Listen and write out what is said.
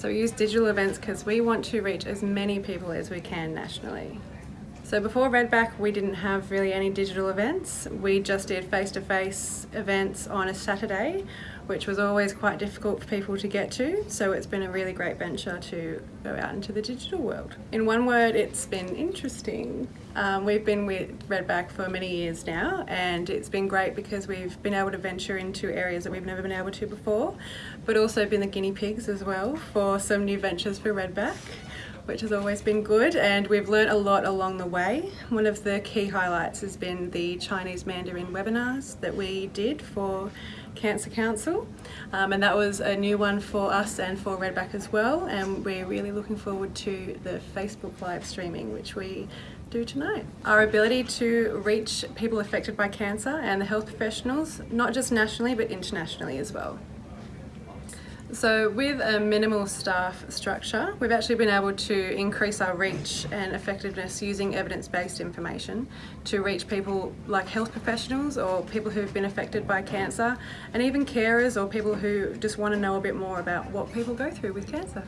So we use digital events because we want to reach as many people as we can nationally. So before Redback we didn't have really any digital events. We just did face-to-face -face events on a Saturday which was always quite difficult for people to get to so it's been a really great venture to go out into the digital world. In one word it's been interesting. Um, we've been with Redback for many years now and it's been great because we've been able to venture into areas that we've never been able to before but also been the guinea pigs as well for some new ventures for Redback which has always been good and we've learnt a lot along the way. One of the key highlights has been the Chinese Mandarin webinars that we did for Cancer Council um, and that was a new one for us and for Redback as well and we're really looking forward to the Facebook live streaming which we do tonight. Our ability to reach people affected by cancer and the health professionals, not just nationally but internationally as well. So with a minimal staff structure, we've actually been able to increase our reach and effectiveness using evidence-based information to reach people like health professionals or people who've been affected by cancer and even carers or people who just want to know a bit more about what people go through with cancer.